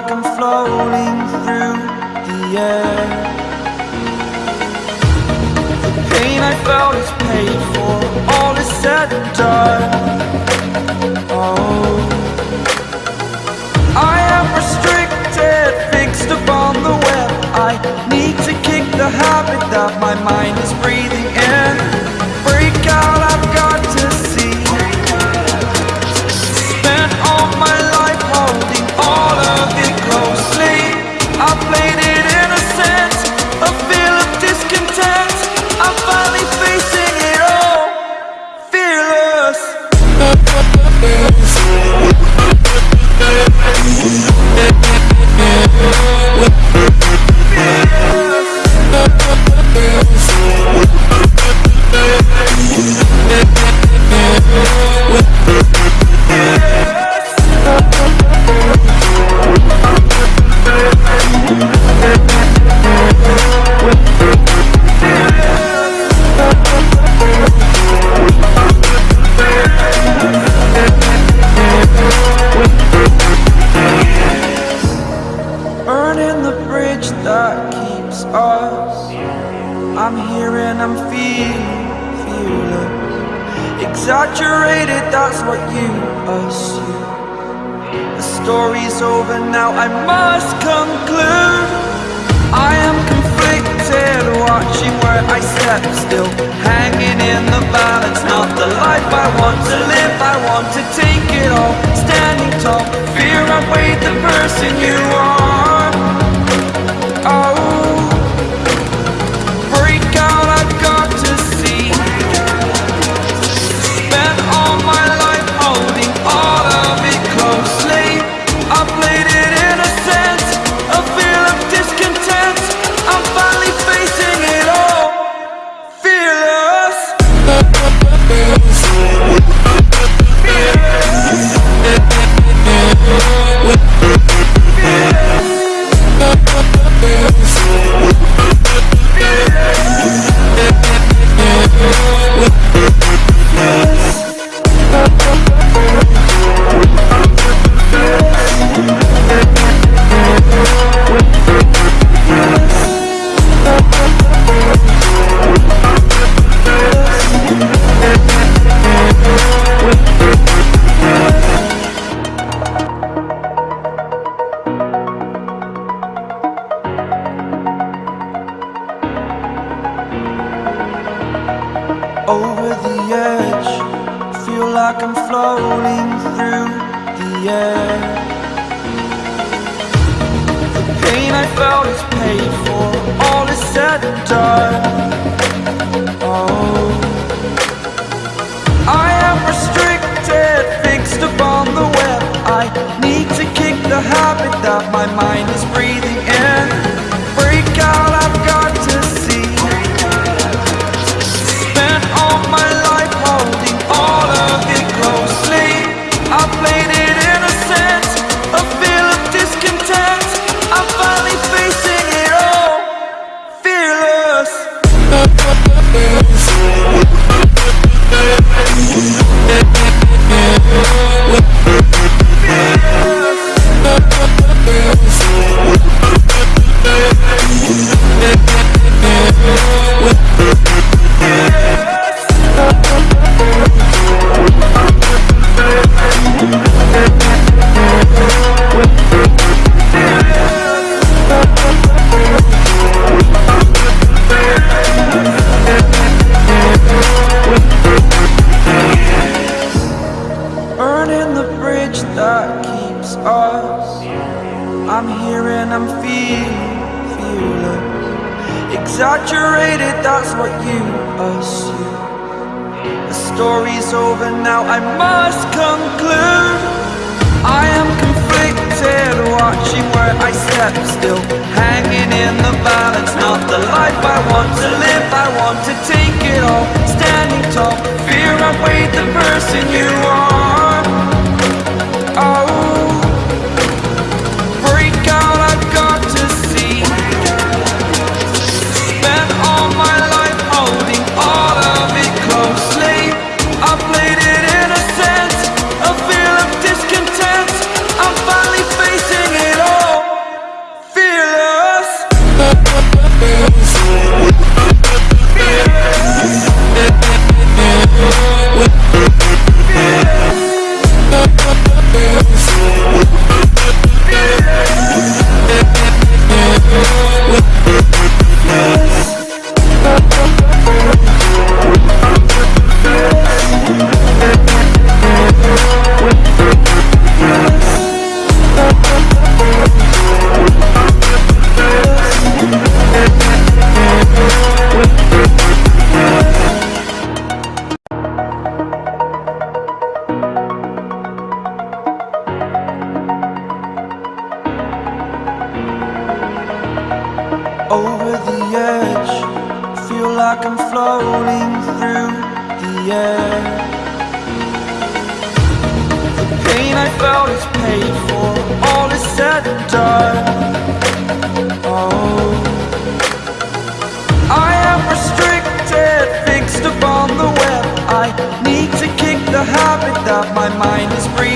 Like I'm floating through the air. The pain I felt is paid for, all is said and done. Oh, I am restricted, fixed upon the web. I need to kick the habit that my mind is breathing Exaggerated, that's what you assume. The story's over now, I must conclude. I am conflicted, watching where I step still. Hanging in the balance, not the life I want to live. I want to take it all, standing tall. Fear I weighed the person you are. Pain I felt is paid for, all is said and done. Oh, I am restricted, fixed upon the web. I need to kick the habit that my mind is breathing and I'm feeling fearless. Exaggerated, that's what you assume. The story's over now, I must conclude. I am conflicted, watching where I step still. Hanging in the balance, not the life I want to live. I want to take it all, standing tall. Fear I weighed the person you are. The. Pain I felt is paid for, all is said and done. Oh, I am restricted, fixed upon the web. I need to kick the habit that my mind is breathing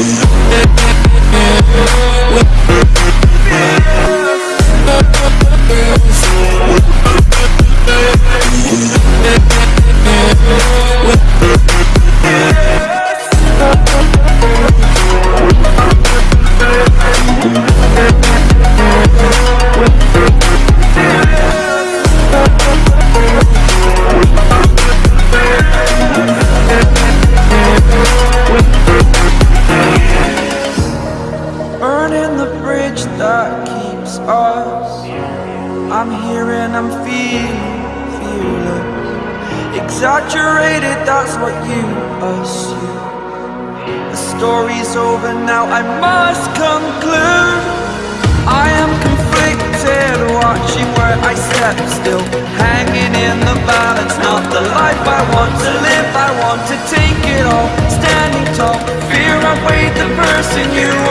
Música I'm here and I'm feeling fearless. Exaggerated, that's what you assume. The story's over now, I must conclude. I am conflicted, watching where I step still. Hanging in the balance, not the life I want to live. I want to take it all, standing tall. Fear I weighed the person you are.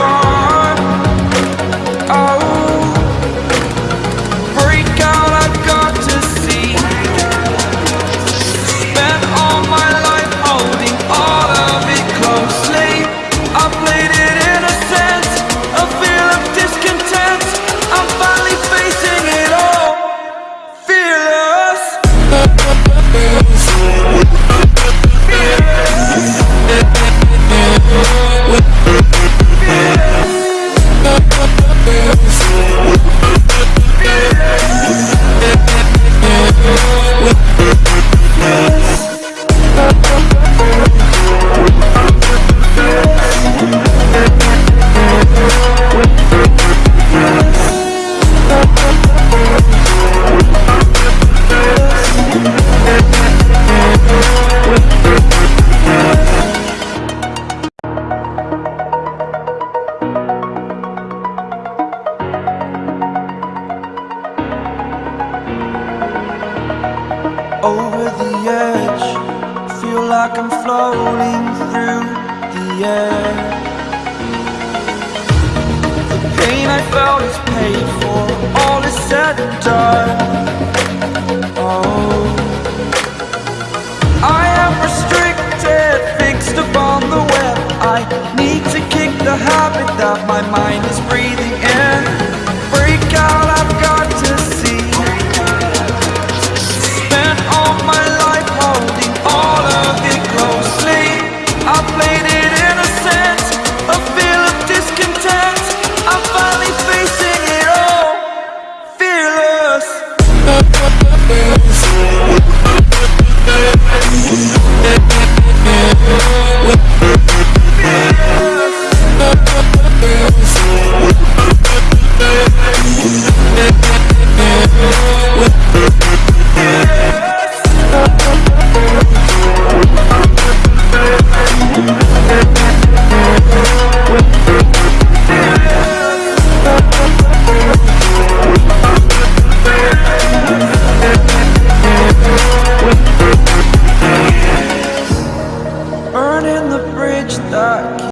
Rolling through the air. The pain I felt is paid for, all is said and done. Oh. I am restricted, fixed the web. I need to kick the habit that my mind